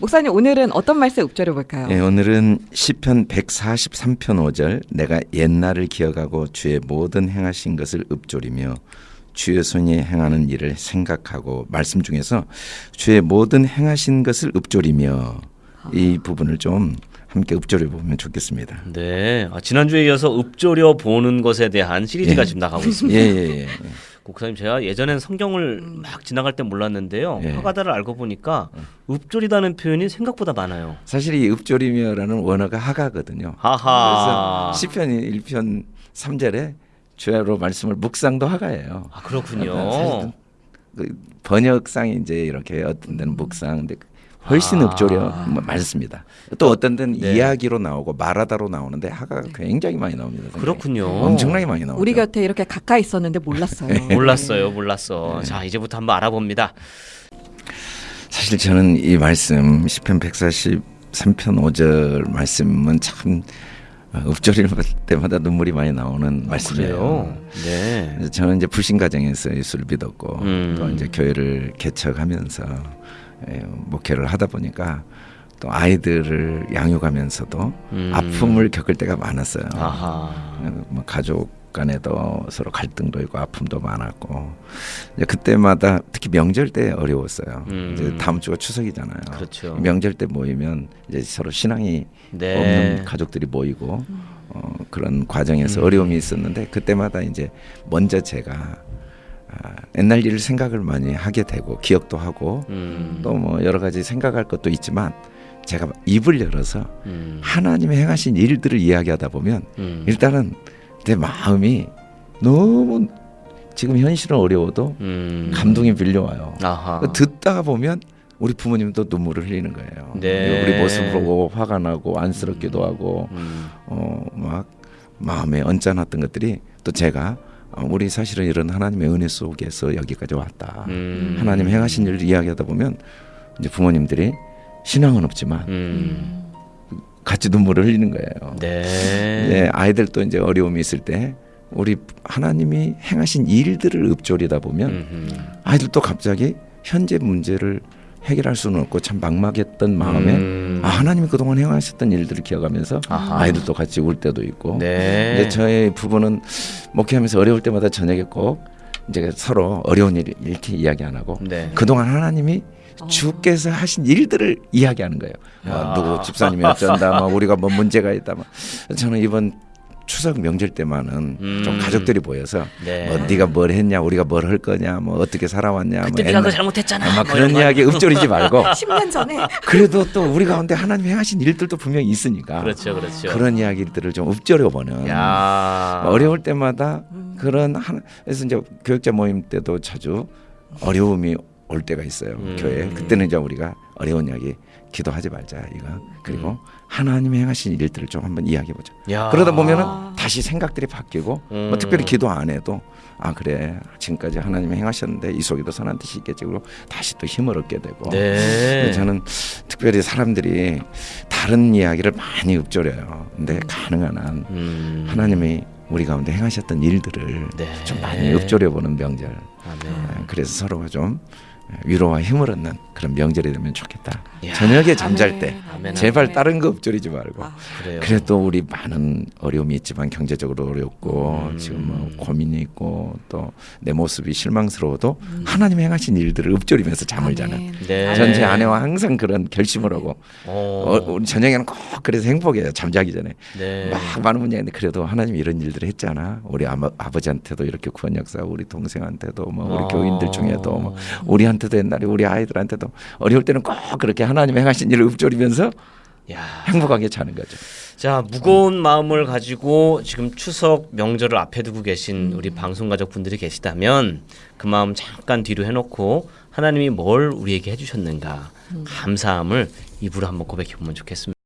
목사님 오늘은 어떤 말씀 읊조려 볼까요? 예, 오늘은 시편 143편 5절 내가 옛날을 기억하고 주의 모든 행하신 것을 읊조리며 주의 손이 행하는 일을 생각하고 말씀 중에서 주의 모든 행하신 것을 읊조리며 이 부분을 좀 함께 읊조려 보면 좋겠습니다. 네. 아, 지난주에 이어서 읊조려 보는 것에 대한 시리즈가 예. 지금 나가고 있습니다. 예, 예, 예. 목사님 제가 예전엔 성경을 막 지나갈 때 몰랐는데요. 예. 화가다를 알고 보니까 읊조리다는 표현이 생각보다 많아요. 사실 이 읊조리며라는 원어가 하가거든요. 하하. 그래서 시편 1편 3절에 주야로 말씀을 묵상도 하가예요. 아 그렇군요. 사실은 그 번역상이 이제 이렇게 어떤 데는 묵상, 근데 훨씬 아. 읊조려 뭐 많습니다. 또 어떤 데는 네. 이야기로 나오고 말하다로 나오는데 하가 굉장히 많이 나옵니다. 성경에. 그렇군요. 엄청나게 많이 나오죠. 우리 곁에 이렇게 가까이 있었는데 몰랐어요. 몰랐어요, 몰랐어. 자 이제부터 한번 알아봅니다. 사실 저는 이 말씀 시편 143편 5절 말씀은 참 어, 읊조릴 때마다 눈물이 많이 나오는 말씀이에요. 그래요. 네. 저는 이제 불신 가정에서 예수를 믿었고 음. 또 이제 교회를 개척하면서 예, 목회를 하다 보니까 또 아이들을 양육하면서도 음. 아픔을 겪을 때가 많았어요. 뭐 가족 간에도 서로 갈등도 있고 아픔도 많았고 이제 그때마다 특히 명절 때 어려웠어요. 음. 이제 다음 주가 추석이잖아요. 그렇죠. 명절 때 모이면 이제 서로 신앙이 네. 없는 가족들이 모이고 어, 그런 과정에서 음. 어려움이 있었는데 그때마다 이제 먼저 제가 아, 옛날 일을 생각을 많이 하게 되고 기억도 하고 음. 또뭐 여러 가지 생각할 것도 있지만 제가 입을 열어서 음. 하나님의 행하신 일들을 이야기하다 보면 음. 일단은 내 마음이 너무 지금 현실은 어려워도 음. 감동이 밀려와요. 아하. 그 듣다가 보면 우리 부모님도 눈물을 흘리는 거예요. 네. 우리 모습 보고 화가 나고 안쓰럽기도 하고 음. 어막 마음에 언짢았던 것들이 또 제가 어, 우리 사실은 이런 하나님의 은혜 속에서 여기까지 왔다. 음. 하나님 행하신 일을 이야기하다 보면 이제 부모님들이 신앙은 없지만 음. 같이 눈물을 흘리는 거예요. 네. 네, 아이들도 이제 어려움이 있을 때 우리 하나님이 행하신 일들을 읊조리다 보면 음흠. 아이들도 갑자기 현재 문제를 해결할 수는 없고 참 막막했던 마음에 음. 아, 하나님이 그동안 행하셨던 일들을 기억하면서 아하. 아이들도 같이 울 때도 있고 네. 근데 저희 부부는 목회하면서 어려울 때마다 저녁에 꼭 이제 서로 어려운 일 이렇게 이야기 안 하고 네. 그동안 하나님이 어. 주께서 하신 일들을 이야기하는 거예요. 뭐 야. 누구 집사님이 어쩐다, 뭐 우리가 뭐 문제가 있다. 뭐 저는 이번 추석 명절 때만은 음. 좀 가족들이 모여서 네. 뭐 네가 뭘 했냐, 우리가 뭘 할 거냐, 뭐 어떻게 살아왔냐, 그때 뭐 네가 옛날- 잘못했잖아. 아마 뭐 그런. 이야기 읊조리지 말고 10년 전에 그래도 또 우리 가운데 하나님 행하신 일들도 분명히 있으니까 그렇죠, 그렇죠. 그런 이야기들을 좀 읊조려 보는 야. 어려울 때마다 그런 하나 그래서 이제 교육자 모임 때도 자주 어려움이 올 때가 있어요 음. 교회 그때는 이제 우리가 어려운 이야기 기도하지 말자 이거 그리고 음. 하나님이 행하신 일들을 좀 한번 이야기해 보자 야. 그러다 보면은 아. 다시 생각들이 바뀌고 음. 뭐 특별히 기도 안 해도 아 그래 지금까지 하나님이 행하셨는데 이 속에도 선한 뜻이 있겠지 그리고 다시 또 힘을 얻게 되고 네. 저는 특별히 사람들이 다른 이야기를 많이 읊조려요 근데 가능한 한 음. 하나님이 우리 가운데 행하셨던 일들을 네. 좀 많이 읊조려 보는 명절. 아, 그래서 서로가 좀 위로와 힘을 얻는 그런 명절이 되면 좋겠다. 야. 저녁에 잠잘 때 아멘, 제발 아멘. 다른 거 읊조리지 말고. 아. 그래도 우리 많은 어려움이 있지만 경제적으로 어렵고 음. 지금 뭐 고민이 있고 또 내 모습이 실망스러워도 하나님 행하신 일들을 읊조리면서 잠을 자는. 네. 전제 아내와 항상 그런 결심을 하고 어. 어, 우리 저녁에는 꼭 그래서 행복해요 잠자기 전에 네. 막 많은 문제인데 그래도 하나님 이런 일들을 했잖아. 우리 아마, 아버지한테도 이렇게 구원 역사, 우리 동생한테도 뭐 우리 어. 교인들 중에도 뭐 우리한테도 옛날에 우리 아이들한테도 어려울 때는 꼭 그렇게 하나님 행하신 일을 읊조리면서 야. 행복하게 자는 거죠. 자 무거운 마음을 가지고 지금 추석 명절을 앞에 두고 계신 우리 방송 가족 분들이 계시다면 그 마음 잠깐 뒤로 해놓고 하나님이 뭘 우리에게 해주셨는가 감사함을 입으로 한번 고백해 보면 좋겠습니다.